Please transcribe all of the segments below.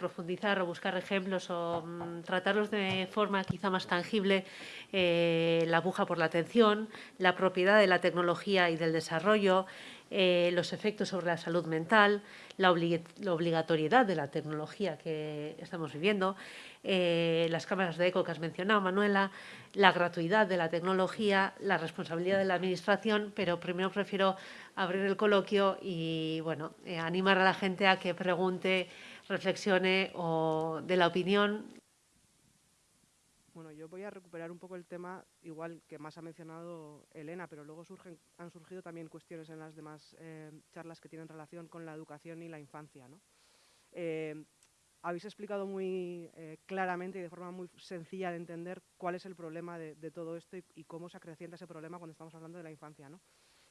profundizar o buscar ejemplos o mm, tratarlos de forma quizá más tangible eh, la aguja por la atención, la propiedad de la tecnología y del desarrollo, eh, los efectos sobre la salud mental, la, obligatoriedad de la tecnología que estamos viviendo, eh, las cámaras de eco que has mencionado, Manuela, la gratuidad de la tecnología, la responsabilidad de la Administración, pero primero prefiero abrir el coloquio y bueno, animar a la gente a que pregunte, reflexione o dé la opinión bueno, yo voy a recuperar un poco el tema, igual que más ha mencionado Elena, pero luego han surgido también cuestiones en las demás eh, charlas que tienen relación con la educación y la infancia. Eh, habéis explicado muy eh, claramente y de forma muy sencilla de entender cuál es el problema de, todo esto y, cómo se acrecienta ese problema cuando estamos hablando de la infancia.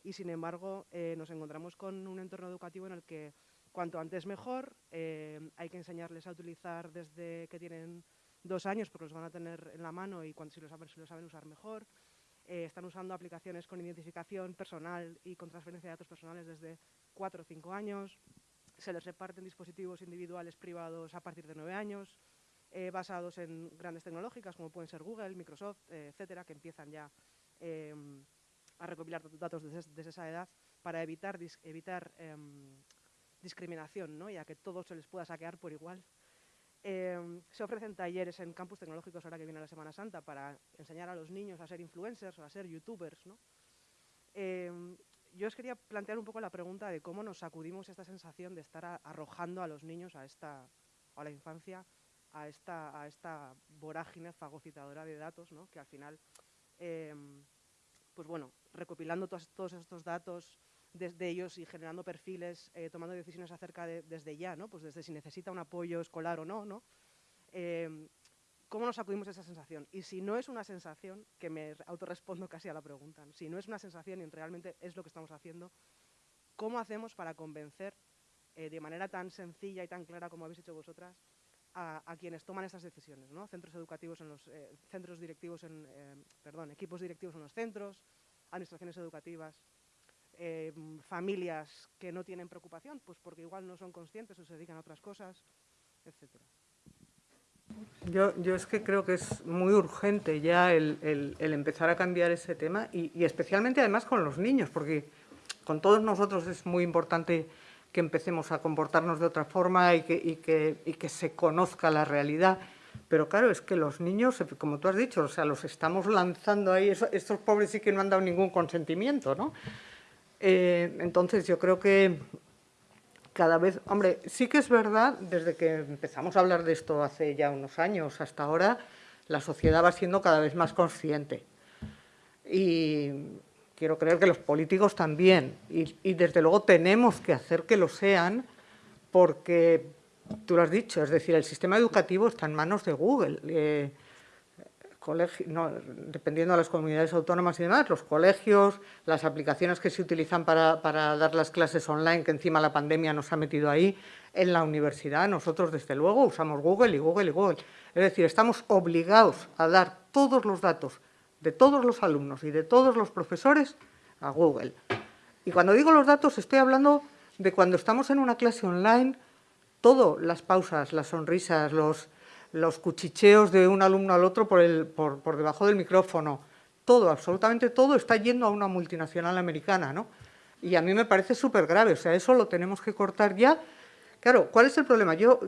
Y sin embargo, nos encontramos con un entorno educativo en el que cuanto antes mejor, hay que enseñarles a utilizar desde que tienen dos años porque los van a tener en la mano y cuando, si, lo saben, si lo saben usar mejor. Eh, están usando aplicaciones con identificación personal y con transferencia de datos personales desde cuatro o cinco años. Se les reparten dispositivos individuales privados a partir de nueve años, eh, basados en grandes tecnológicas como pueden ser Google, Microsoft, eh, etcétera, que empiezan ya em, a recopilar datos desde, esa edad para evitar, evitar em, discriminación ¿no? y que todos se les pueda saquear por igual. Em, se ofrecen talleres en campus tecnológicos ahora que viene la Semana Santa para enseñar a los niños a ser influencers o a ser youtubers. Em, yo os quería plantear un poco la pregunta de cómo nos sacudimos esta sensación de estar arrojando a los niños a esta, a la infancia, a esta, a esta vorágine fagocitadora de datos, ¿no? que al final, em, pues bueno, recopilando todos estos datos, desde ellos y generando perfiles, eh, tomando decisiones acerca de, desde ya, ¿no? Pues desde si necesita un apoyo escolar o no, ¿no? Em, ¿Cómo nos acudimos a esa sensación? Y si no es una sensación, que me autorrespondo casi a la pregunta, si no es una sensación y realmente es lo que estamos haciendo, ¿cómo hacemos para convencer eh, de manera tan sencilla y tan clara como habéis hecho vosotras a, quienes toman estas decisiones, ¿no? Centros educativos en los eh, centros directivos en, perdón, equipos directivos en los centros, administraciones educativas, eh, familias que no tienen preocupación, pues porque igual no son conscientes o se dedican a otras cosas, etcétera. Yo, yo, es que creo que es muy urgente ya el, empezar a cambiar ese tema y, especialmente además con los niños, porque con todos nosotros es muy importante que empecemos a comportarnos de otra forma y que, y que, y que se conozca la realidad. Pero claro, es que los niños, como tú has dicho, o sea, los estamos lanzando ahí, estos pobres sí que no han dado ningún consentimiento, ¿no? Eh, entonces yo creo que cada vez, hombre, sí que es verdad, desde que empezamos a hablar de esto hace ya unos años hasta ahora, la sociedad va siendo cada vez más consciente. Y quiero creer que los políticos también. Y, desde luego tenemos que hacer que lo sean porque, tú lo has dicho, es decir, el sistema educativo está en manos de Google. Eh, dependiendo de las comunidades autónomas y demás, los colegios, las aplicaciones que se utilizan para, dar las clases online, que encima la pandemia nos ha metido ahí, en la universidad nosotros desde luego usamos Google y Google y Google. Es decir, estamos obligados a dar todos los datos de todos los alumnos y de todos los profesores a Google. Y cuando digo los datos estoy hablando de cuando estamos en una clase online, todo, las pausas, las sonrisas, los, los cuchicheos de un alumno al otro por, el, por, por debajo del micrófono, todo, absolutamente todo está yendo a una multinacional americana, ¿no? Y a mí me parece súper grave, o sea, eso lo tenemos que cortar ya. Claro, ¿cuál es el problema? Yo,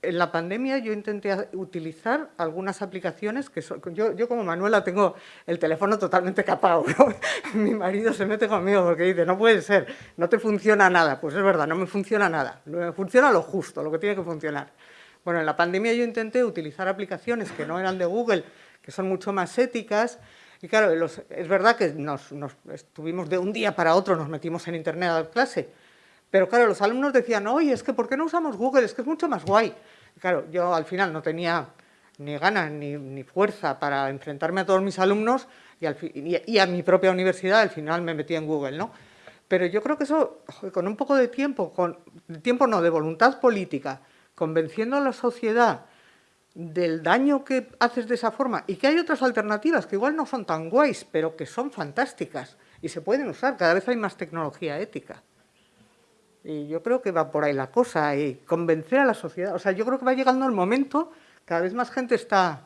en la pandemia yo intenté utilizar algunas aplicaciones que yo, yo como Manuela tengo el teléfono totalmente capado, mi marido se mete conmigo porque dice, no puede ser, no te funciona nada, pues es verdad, no me funciona nada, me funciona lo justo, lo que tiene que funcionar. Bueno, en la pandemia yo intenté utilizar aplicaciones que no eran de Google, que son mucho más éticas, y claro, es verdad que nos, estuvimos de un día para otro, nos metimos en internet a dar clase, pero claro, los alumnos decían, oye, es que ¿por qué no usamos Google? Es que es mucho más guay. claro, yo al final no tenía ni ganas ni, fuerza para enfrentarme a todos mis alumnos y, y, a mi propia universidad, al final me metí en Google, ¿no? Pero yo creo que eso, con un poco de tiempo, con tiempo no, de voluntad política, convenciendo a la sociedad del daño que haces de esa forma y que hay otras alternativas que igual no son tan guays, pero que son fantásticas y se pueden usar. Cada vez hay más tecnología ética. Y yo creo que va por ahí la cosa, y convencer a la sociedad. O sea, yo creo que va llegando el momento, cada vez más gente está,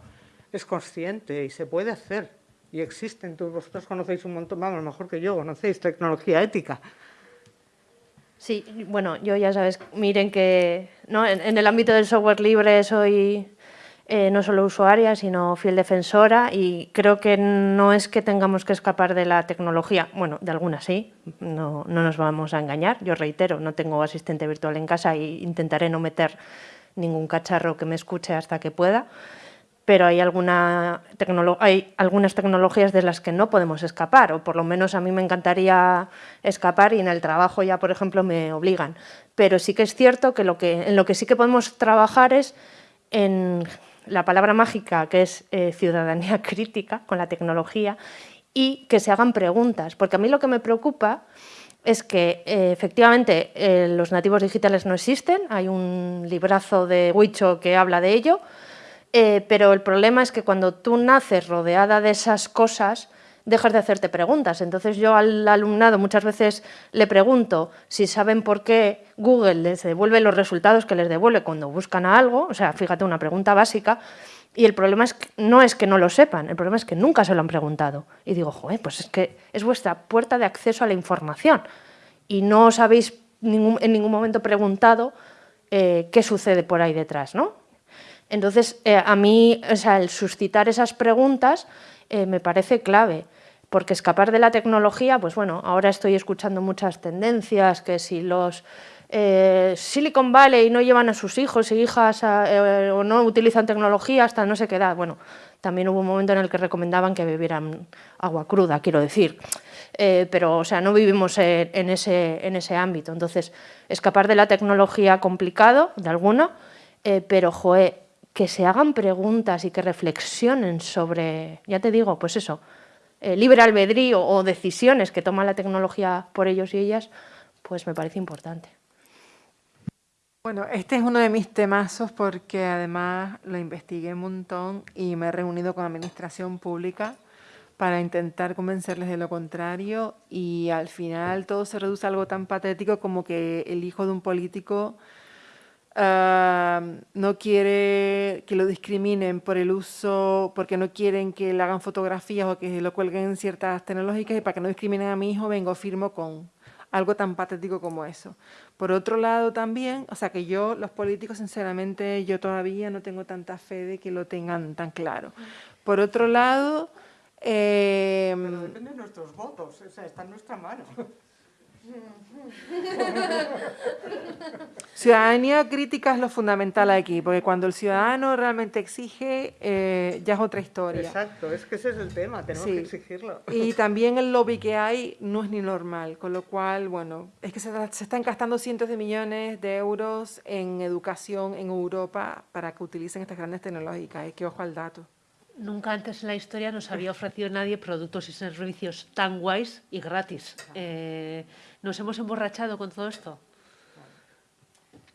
es consciente y se puede hacer. Y existen, todos vosotros conocéis un montón, vamos, mejor que yo, conocéis tecnología ética. Sí, bueno, yo ya sabes, miren que ¿no? en, el ámbito del software libre soy eh, no solo usuaria, sino fiel defensora y creo que no es que tengamos que escapar de la tecnología, bueno, de algunas sí, no, no nos vamos a engañar, yo reitero, no tengo asistente virtual en casa e intentaré no meter ningún cacharro que me escuche hasta que pueda, pero hay, alguna hay algunas tecnologías de las que no podemos escapar, o por lo menos a mí me encantaría escapar y en el trabajo ya, por ejemplo, me obligan. Pero sí que es cierto que, lo que en lo que sí que podemos trabajar es en la palabra mágica, que es eh, ciudadanía crítica con la tecnología, y que se hagan preguntas, porque a mí lo que me preocupa es que eh, efectivamente eh, los nativos digitales no existen, hay un librazo de Huicho que habla de ello, eh, pero el problema es que cuando tú naces rodeada de esas cosas, dejas de hacerte preguntas. Entonces yo al alumnado muchas veces le pregunto si saben por qué Google les devuelve los resultados que les devuelve cuando buscan a algo, o sea, fíjate, una pregunta básica, y el problema es que, no es que no lo sepan, el problema es que nunca se lo han preguntado. Y digo, joder, pues es que es vuestra puerta de acceso a la información y no os habéis en ningún momento preguntado eh, qué sucede por ahí detrás, ¿no? Entonces, eh, a mí, o sea, el suscitar esas preguntas eh, me parece clave, porque escapar de la tecnología, pues bueno, ahora estoy escuchando muchas tendencias, que si los eh, Silicon Valley no llevan a sus hijos e hijas o no utilizan tecnología hasta no sé qué edad, bueno, también hubo un momento en el que recomendaban que bebieran agua cruda, quiero decir, pero o sea, no vivimos en, ese, en ese ámbito, entonces escapar de la tecnología complicado, de alguna, pero joe, que se hagan preguntas y que reflexionen sobre, ya te digo, pues eso, eh, libre albedrío o decisiones que toma la tecnología por ellos y ellas, pues me parece importante. Bueno, este es uno de mis temazos porque además lo investigué un montón y me he reunido con administración pública para intentar convencerles de lo contrario y al final todo se reduce a algo tan patético como que el hijo de un político no quiere que lo discriminen por el uso, porque no quieren que le hagan fotografías o que lo cuelguen en ciertas tecnológicas y para que no discriminen a mi hijo vengo firmo con algo tan patético como eso. Por otro lado también, o sea que yo, los políticos, sinceramente, yo todavía no tengo tanta fe de que lo tengan tan claro. Por otro lado... Eh, depende de nuestros votos, o sea, está en nuestra mano. Ciudadanía crítica es lo fundamental aquí, porque cuando el ciudadano realmente exige, eh, ya es otra historia. Exacto, es que ese es el tema, tenemos que exigirlo. Y también el lobby que hay no es ni normal, con lo cual, bueno, es que se, se están gastando cientos de millones de euros en educación en Europa para que utilicen estas grandes tecnológicas, es que ojo al dato. Nunca antes en la historia nos había ofrecido nadie productos y servicios tan guays y gratis. Eh, ¿Nos hemos emborrachado con todo esto?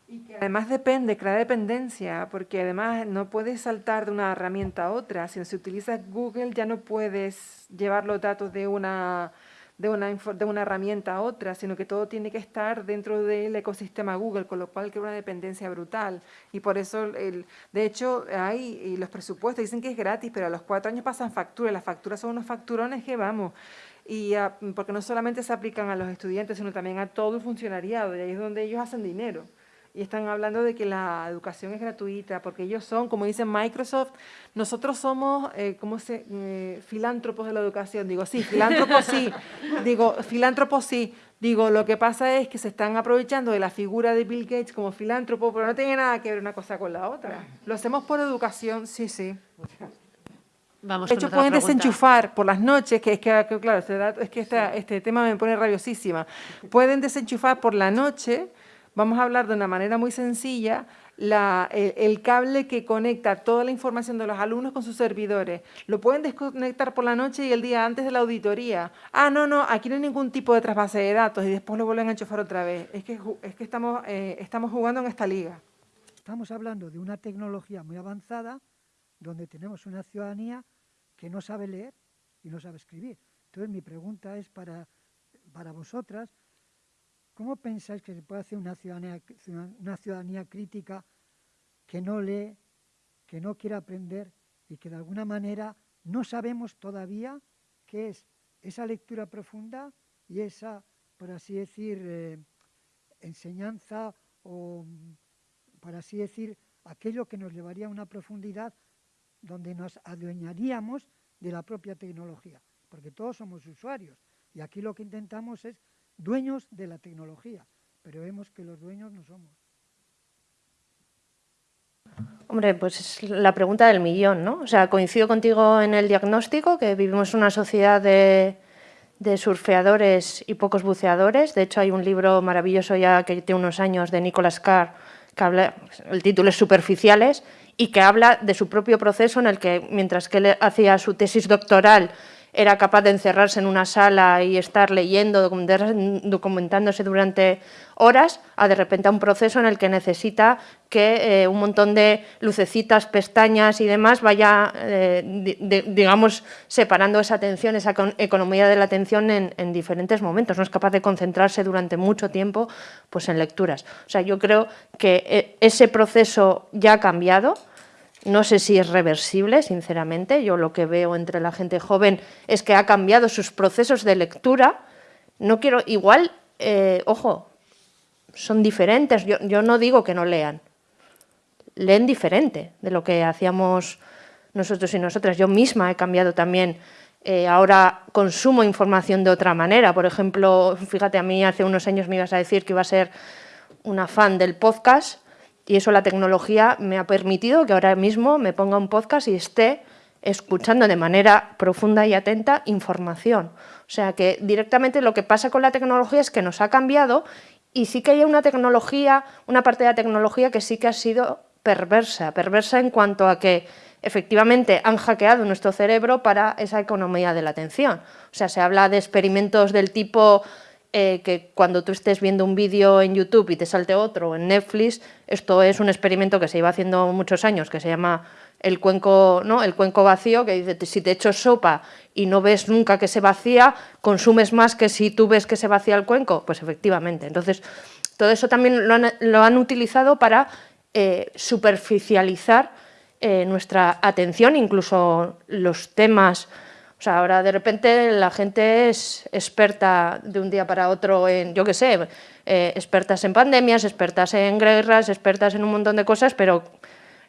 Y que además depende, crea dependencia, porque además no puedes saltar de una herramienta a otra. Si se utiliza Google ya no puedes llevar los datos de una de una, de una herramienta a otra, sino que todo tiene que estar dentro del ecosistema Google, con lo cual crea una dependencia brutal. Y por eso, el, de hecho, hay y los presupuestos dicen que es gratis, pero a los cuatro años pasan facturas. Las facturas son unos facturones que vamos. Y porque no solamente se aplican a los estudiantes, sino también a todo el funcionariado, y ahí es donde ellos hacen dinero y están hablando de que la educación es gratuita, porque ellos son, como dice Microsoft, nosotros somos, eh, ¿cómo se? Eh, filántropos de la educación. Digo, sí, filántropos sí. Digo, filántropos sí. Digo, lo que pasa es que se están aprovechando de la figura de Bill Gates como filántropo, pero no tiene nada que ver una cosa con la otra. Lo hacemos por educación, sí, sí. Vamos de hecho, pueden desenchufar por las noches, que es que, claro, es que este tema me pone rabiosísima. Pueden desenchufar por la noche Vamos a hablar de una manera muy sencilla el, cable que conecta toda la información de los alumnos con sus servidores. Lo pueden desconectar por la noche y el día antes de la auditoría. Ah, no, no, aquí no hay ningún tipo de trasvase de datos y después lo vuelven a enchufar otra vez. Es que, es que estamos, eh, estamos jugando en esta liga. Estamos hablando de una tecnología muy avanzada donde tenemos una ciudadanía que no sabe leer y no sabe escribir. Entonces mi pregunta es para, para vosotras, ¿cómo pensáis que se puede hacer una ciudadanía, crítica que no lee, que no quiere aprender y que de alguna manera no sabemos todavía qué es esa lectura profunda y esa, por así decir, eh, enseñanza o, por así decir, aquello que nos llevaría a una profundidad donde nos adueñaríamos de la propia tecnología, porque todos somos usuarios y aquí lo que intentamos es dueños de la tecnología, pero vemos que los dueños no somos. Hombre, pues es la pregunta del millón, ¿no? O sea, coincido contigo en el diagnóstico, que vivimos una sociedad de, surfeadores y pocos buceadores. De hecho, hay un libro maravilloso ya que tiene unos años de Nicolas Carr, que habla, el título es Superficiales, y que habla de su propio proceso en el que, mientras que él hacía su tesis doctoral era capaz de encerrarse en una sala y estar leyendo, documentándose durante horas, a de repente a un proceso en el que necesita que eh, un montón de lucecitas, pestañas y demás vaya, eh, digamos, separando esa atención, esa economía de la atención en, diferentes momentos. No es capaz de concentrarse durante mucho tiempo pues, en lecturas. O sea, yo creo que eh, ese proceso ya ha cambiado, no sé si es reversible, sinceramente. Yo lo que veo entre la gente joven es que ha cambiado sus procesos de lectura. No quiero, igual, eh, ojo, son diferentes. Yo, no digo que no lean. Leen diferente de lo que hacíamos nosotros y nosotras. Yo misma he cambiado también. Eh, ahora consumo información de otra manera. Por ejemplo, fíjate, a mí hace unos años me ibas a decir que iba a ser una fan del podcast y eso la tecnología me ha permitido que ahora mismo me ponga un podcast y esté escuchando de manera profunda y atenta información. O sea que directamente lo que pasa con la tecnología es que nos ha cambiado y sí que hay una tecnología, una parte de la tecnología que sí que ha sido perversa, perversa en cuanto a que efectivamente han hackeado nuestro cerebro para esa economía de la atención. O sea, se habla de experimentos del tipo eh, que cuando tú estés viendo un vídeo en YouTube y te salte otro en Netflix, esto es un experimento que se iba haciendo muchos años, que se llama el cuenco, ¿no? el cuenco vacío, que dice, si te echo sopa y no ves nunca que se vacía, consumes más que si tú ves que se vacía el cuenco. Pues efectivamente. Entonces, todo eso también lo han, utilizado para eh, superficializar eh, nuestra atención, incluso los temas sea, ahora de repente la gente es experta de un día para otro en, yo qué sé, eh, expertas en pandemias, expertas en guerras, expertas en un montón de cosas, pero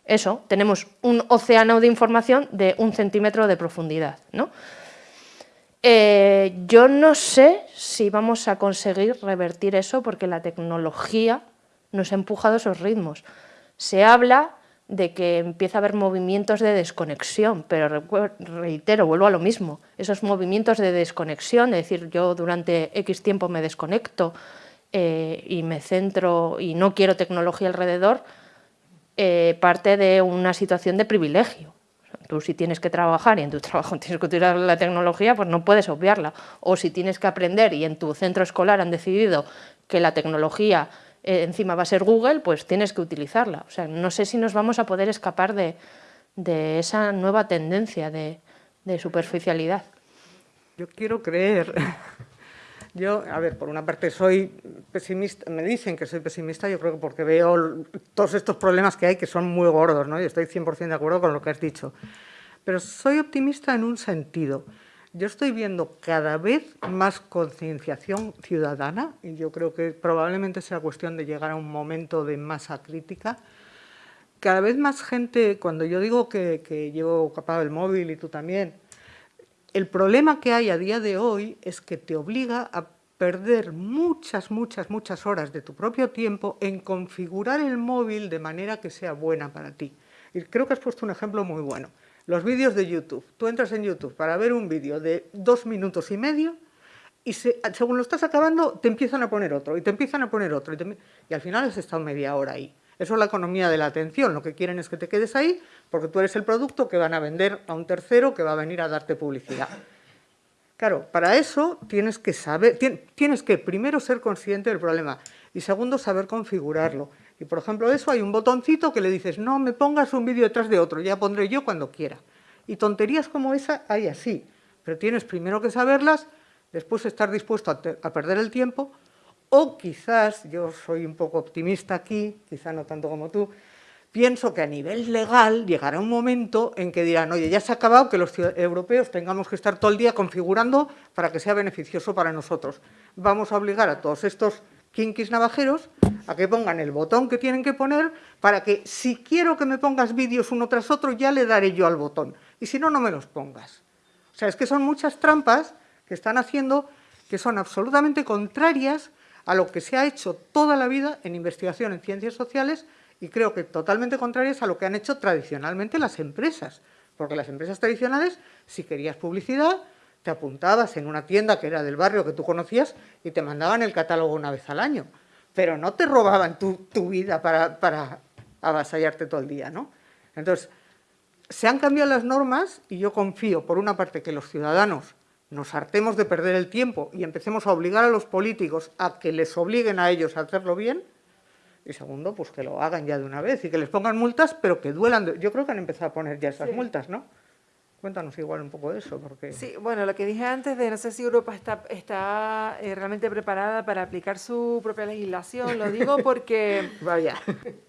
eso, tenemos un océano de información de un centímetro de profundidad. ¿no? Eh, yo no sé si vamos a conseguir revertir eso porque la tecnología nos ha empujado esos ritmos. Se habla de que empieza a haber movimientos de desconexión, pero reitero, vuelvo a lo mismo, esos movimientos de desconexión, es decir, yo durante X tiempo me desconecto eh, y me centro y no quiero tecnología alrededor, eh, parte de una situación de privilegio. Tú si tienes que trabajar y en tu trabajo tienes que utilizar la tecnología, pues no puedes obviarla. O si tienes que aprender y en tu centro escolar han decidido que la tecnología eh, encima va a ser Google, pues tienes que utilizarla. O sea, no sé si nos vamos a poder escapar de, esa nueva tendencia de, superficialidad. Yo quiero creer. Yo, a ver, por una parte soy pesimista, me dicen que soy pesimista, yo creo que porque veo todos estos problemas que hay que son muy gordos, ¿no? Y estoy 100% de acuerdo con lo que has dicho. Pero soy optimista en un sentido yo estoy viendo cada vez más concienciación ciudadana y yo creo que probablemente sea cuestión de llegar a un momento de masa crítica. Cada vez más gente, cuando yo digo que, llevo capado el móvil y tú también, el problema que hay a día de hoy es que te obliga a perder muchas, muchas, muchas horas de tu propio tiempo en configurar el móvil de manera que sea buena para ti. Y creo que has puesto un ejemplo muy bueno. Los vídeos de YouTube. Tú entras en YouTube para ver un vídeo de dos minutos y medio y según lo estás acabando te empiezan a poner otro y te empiezan a poner otro y, al final has estado media hora ahí. Eso es la economía de la atención. Lo que quieren es que te quedes ahí porque tú eres el producto que van a vender a un tercero que va a venir a darte publicidad. Claro, para eso tienes que saber, tienes que primero ser consciente del problema y segundo saber configurarlo. Y por ejemplo eso hay un botoncito que le dices, no me pongas un vídeo detrás de otro, ya pondré yo cuando quiera. Y tonterías como esa hay así, pero tienes primero que saberlas, después estar dispuesto a, perder el tiempo O quizás, yo soy un poco optimista aquí, quizá no tanto como tú, pienso que a nivel legal llegará un momento en que dirán, oye, ya se ha acabado que los europeos tengamos que estar todo el día configurando para que sea beneficioso para nosotros. Vamos a obligar a todos estos kinkis navajeros a que pongan el botón que tienen que poner para que si quiero que me pongas vídeos uno tras otro, ya le daré yo al botón. Y si no, no me los pongas. O sea, es que son muchas trampas que están haciendo que son absolutamente contrarias a lo que se ha hecho toda la vida en investigación en ciencias sociales y creo que totalmente contrarias a lo que han hecho tradicionalmente las empresas. Porque las empresas tradicionales, si querías publicidad, te apuntabas en una tienda que era del barrio que tú conocías y te mandaban el catálogo una vez al año. Pero no te robaban tu, vida para, para, avasallarte todo el día, ¿no? Entonces, se han cambiado las normas y yo confío, por una parte, que los ciudadanos nos hartemos de perder el tiempo y empecemos a obligar a los políticos a que les obliguen a ellos a hacerlo bien, y segundo, pues que lo hagan ya de una vez y que les pongan multas, pero que duelan. Yo creo que han empezado a poner ya esas multas, ¿no? Cuéntanos igual un poco de eso, porque... Sí, bueno, lo que dije antes de no sé si Europa está, está eh, realmente preparada para aplicar su propia legislación, lo digo porque... Vaya.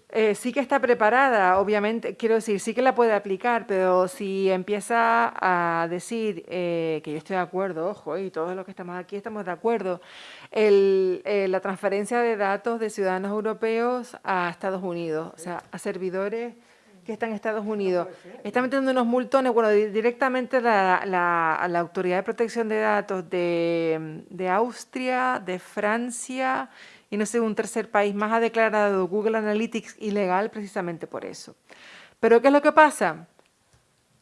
Eh, sí que está preparada, obviamente, quiero decir, sí que la puede aplicar, pero si empieza a decir eh, que yo estoy de acuerdo, ojo, y todos los que estamos aquí estamos de acuerdo, el, la transferencia de datos de ciudadanos europeos a Estados Unidos, o sea, a servidores que está en Estados Unidos. Está metiendo unos multones, bueno, directamente la, la, Autoridad de Protección de Datos de, de, Austria, de Francia y no sé, un tercer país más ha declarado Google Analytics ilegal precisamente por eso. Pero ¿qué es lo que pasa?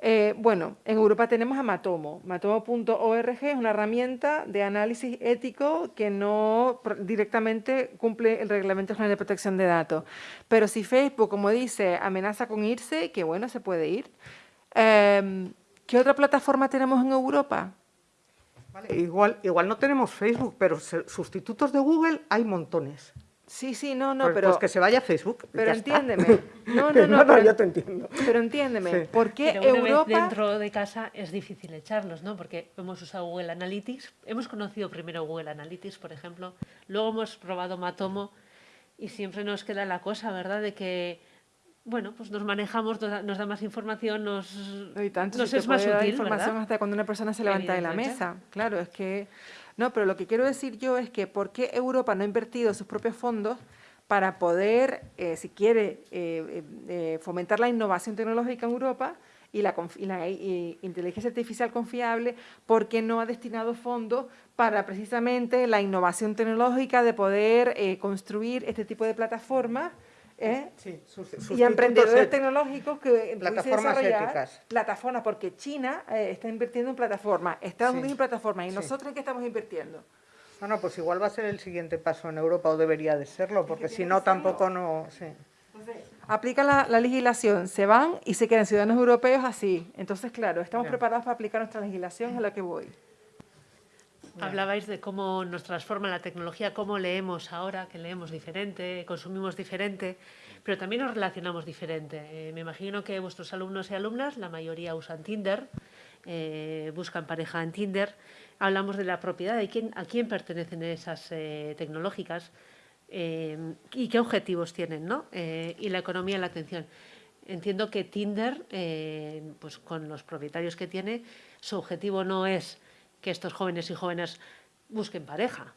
Eh, bueno, en Europa tenemos a Matomo. Matomo.org es una herramienta de análisis ético que no directamente cumple el Reglamento General de Protección de Datos. Pero si Facebook, como dice, amenaza con irse, que bueno, se puede ir. Em, ¿Qué otra plataforma tenemos en Europa? igual, igual no tenemos Facebook, pero sustitutos de Google hay montones. Sí, sí, no, no, pues, pero... Pues que se vaya a Facebook. Pero entiéndeme. No, no, no. pero, yo te entiendo. Pero entiéndeme, ¿por qué pero Europa... dentro de casa es difícil echarlos, ¿no? Porque hemos usado Google Analytics, hemos conocido primero Google Analytics, por ejemplo, luego hemos probado Matomo y siempre nos queda la cosa, ¿verdad?, de que bueno, pues nos manejamos, nos da más información, nos, nos es más útil, información hasta cuando una persona se levanta de la mesa. Claro, es que... No, pero lo que quiero decir yo es que ¿por qué Europa no ha invertido sus propios fondos para poder, eh, si quiere, eh, eh, fomentar la innovación tecnológica en Europa y la, inteligencia artificial confiable, ¿por qué no ha destinado fondos para precisamente la innovación tecnológica de poder construir este tipo de plataformas ¿eh? y emprendedores tecnológicos que plataformas éticas. Plataformas, porque China eh, está invirtiendo en plataformas, Estados Unidos en plataformas, ¿y nosotros en qué estamos invirtiendo? Bueno, pues igual va a ser el siguiente paso en Europa, o debería de serlo, porque si no, tampoco no... Sí. aplica la, legislación, se van y se quedan ciudadanos europeos así. Entonces, claro, estamos preparados para aplicar nuestra legislación, a la que voy. Hablabais de cómo nos transforma la tecnología, cómo leemos ahora, que leemos diferente, consumimos diferente, pero también nos relacionamos diferente. Eh, me imagino que vuestros alumnos y alumnas, la mayoría usan Tinder, eh, buscan pareja en Tinder. Hablamos de la propiedad, de quién, a quién pertenecen esas eh, tecnológicas y qué objetivos tienen, ¿no? y la economía y la atención. Entiendo que Tinder, pues con los propietarios que tiene, su objetivo no es que estos jóvenes y jóvenes busquen pareja,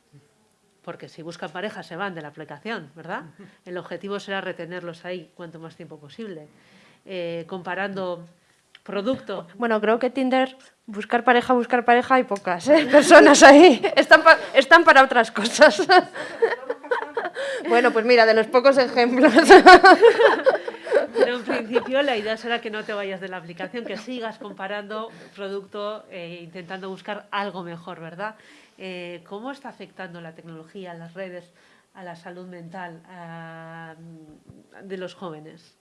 porque si buscan pareja se van de la aplicación, ¿verdad? El objetivo será retenerlos ahí cuanto más tiempo posible. Eh, comparando producto. Bueno, creo que Tinder, buscar pareja, buscar pareja, hay pocas ¿eh? personas ahí. Están, están para otras cosas. bueno, pues mira, de los pocos ejemplos. En principio la idea será que no te vayas de la aplicación, que sigas comparando producto, e intentando buscar algo mejor, ¿verdad? Eh, ¿Cómo está afectando la tecnología, las redes, a la salud mental de los jóvenes?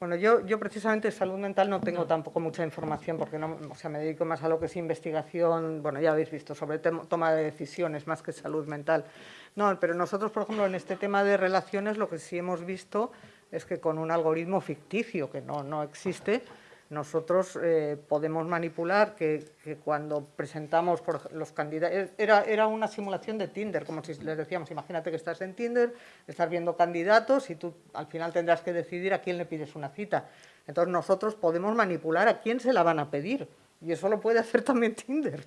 Bueno, yo, yo precisamente salud mental no tengo tampoco mucha información porque no, o sea, me dedico más a lo que es investigación, bueno, ya habéis visto, sobre toma de decisiones más que salud mental. No, pero nosotros, por ejemplo, en este tema de relaciones lo que sí hemos visto es que con un algoritmo ficticio que no, no existe, nosotros eh, podemos manipular que, cuando presentamos los candidatos, era, era una simulación de Tinder, como si les decíamos, imagínate que estás en Tinder, estás viendo candidatos y tú al final tendrás que decidir a quién le pides una cita. Entonces nosotros podemos manipular a quién se la van a pedir y eso lo puede hacer también Tinder.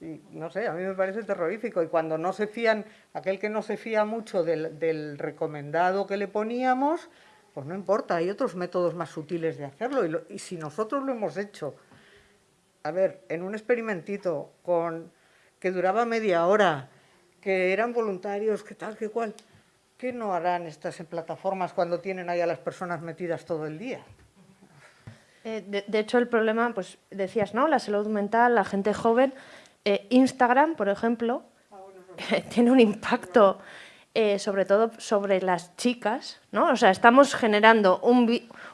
Y no sé, a mí me parece terrorífico. Y cuando no se fían, aquel que no se fía mucho del, del recomendado que le poníamos, pues no importa, hay otros métodos más sutiles de hacerlo. Y, si nosotros lo hemos hecho, a ver, en un experimentito con, que duraba media hora, que eran voluntarios, que tal, que cual, ¿qué no harán estas en plataformas cuando tienen ahí a las personas metidas todo el día? Eh, de, hecho, el problema, pues decías, ¿no? La salud mental, la gente joven. Eh, Instagram, por ejemplo, tiene un impacto eh, sobre todo sobre las chicas, ¿no? O sea, estamos generando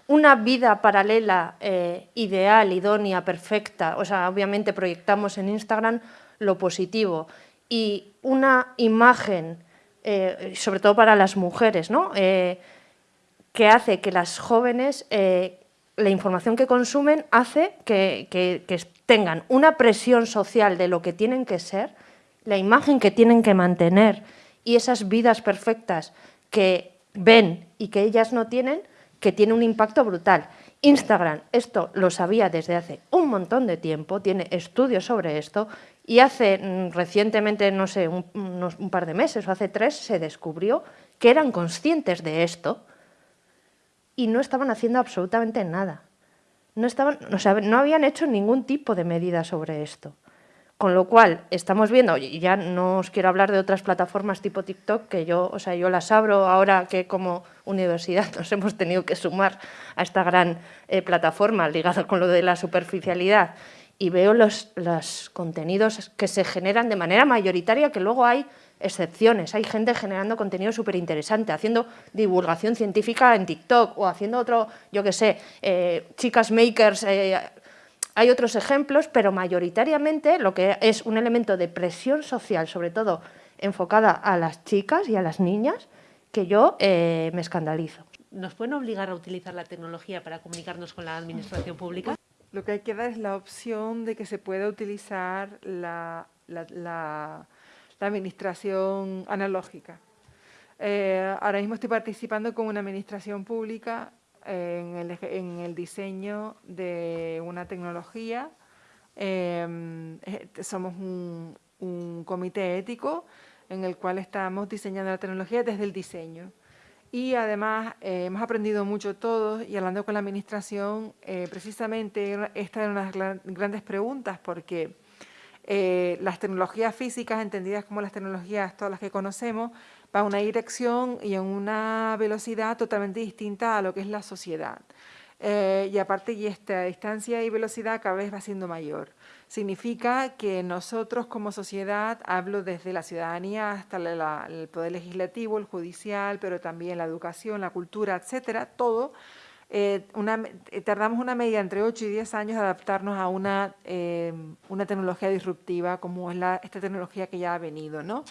una vida paralela eh, ideal, idónea, perfecta, o sea, obviamente proyectamos en Instagram lo positivo y una imagen, eh, sobre todo para las mujeres, ¿no? que hace que las jóvenes, la información que consumen hace que, que tengan una presión social de lo que tienen que ser, la imagen que tienen que mantener, y esas vidas perfectas que ven y que ellas no tienen, que tiene un impacto brutal. Instagram, esto lo sabía desde hace un montón de tiempo, tiene estudios sobre esto y hace mm, recientemente, no sé, un, un par de meses o hace tres, se descubrió que eran conscientes de esto y no estaban haciendo absolutamente nada. No, estaban, o sea, no habían hecho ningún tipo de medida sobre esto. Con lo cual, estamos viendo, y ya no os quiero hablar de otras plataformas tipo TikTok, que yo, o sea, yo las abro ahora que como universidad nos hemos tenido que sumar a esta gran eh, plataforma ligada con lo de la superficialidad, y veo los, los contenidos que se generan de manera mayoritaria, que luego hay excepciones. Hay gente generando contenido súper interesante, haciendo divulgación científica en TikTok o haciendo otro, yo qué sé, eh, chicas makers eh, hay otros ejemplos, pero mayoritariamente lo que es un elemento de presión social, sobre todo enfocada a las chicas y a las niñas, que yo eh, me escandalizo. ¿Nos pueden obligar a utilizar la tecnología para comunicarnos con la administración pública? Lo que hay que dar es la opción de que se pueda utilizar la, administración analógica. Eh, ahora mismo estoy participando con una administración pública en el, en el diseño de una tecnología. Em, eh, somos un, un, comité ético en el cual estamos diseñando la tecnología desde el diseño. Y además eh, hemos aprendido mucho todos y hablando con la administración, eh, precisamente esta es una de las grandes preguntas porque las tecnologías físicas, entendidas como las tecnologías todas las que conocemos, va a una dirección y en una velocidad totalmente distinta a lo que es la sociedad. Eh, y aparte, esta distancia y velocidad cada vez va siendo mayor. Significa que nosotros como sociedad, hablo desde la ciudadanía hasta el poder legislativo, el judicial, pero también la educación, la cultura, etcétera, todo, eh, eh, tardamos una media entre 8 y 10 años adaptarnos a una, eh, una tecnología disruptiva como es la, esta tecnología que ya ha venido. ¿no?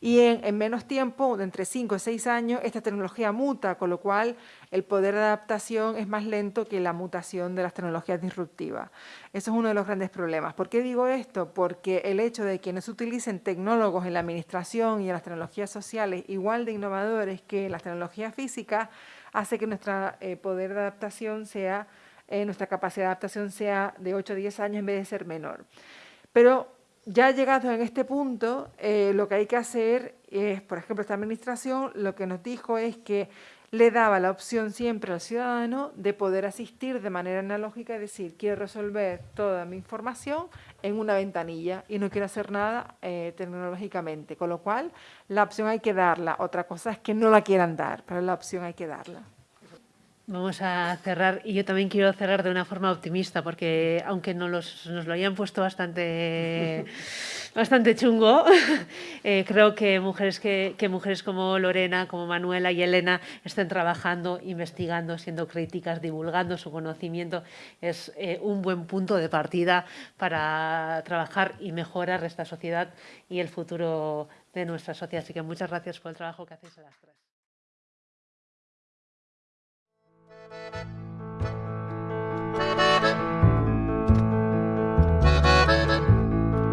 Y en, en, menos tiempo, entre 5 y 6 años, esta tecnología muta, con lo cual el poder de adaptación es más lento que la mutación de las tecnologías disruptivas. Eso es uno de los grandes problemas. ¿Por qué digo esto? Porque el hecho de que no se utilicen tecnólogos en la administración y en las tecnologías sociales igual de innovadores que las tecnologías físicas, hace que nuestro eh, poder de adaptación sea, eh, nuestra capacidad de adaptación sea de 8 a 10 años en vez de ser menor. Pero ya llegado en este punto, eh, lo que hay que hacer es, por ejemplo, esta administración lo que nos dijo es que le daba la opción siempre al ciudadano de poder asistir de manera analógica y decir, quiero resolver toda mi información en una ventanilla y no quiero hacer nada eh, tecnológicamente, con lo cual la opción hay que darla. Otra cosa es que no la quieran dar, pero la opción hay que darla. Vamos a cerrar, y yo también quiero cerrar de una forma optimista, porque aunque nos, nos lo hayan puesto bastante, bastante chungo, eh, creo que mujeres, que, que, mujeres como Lorena, como Manuela y Elena estén trabajando, investigando, siendo críticas, divulgando su conocimiento, es eh, un buen punto de partida para trabajar y mejorar esta sociedad y el futuro de nuestra sociedad. Así que muchas gracias por el trabajo que hacéis a las tres. you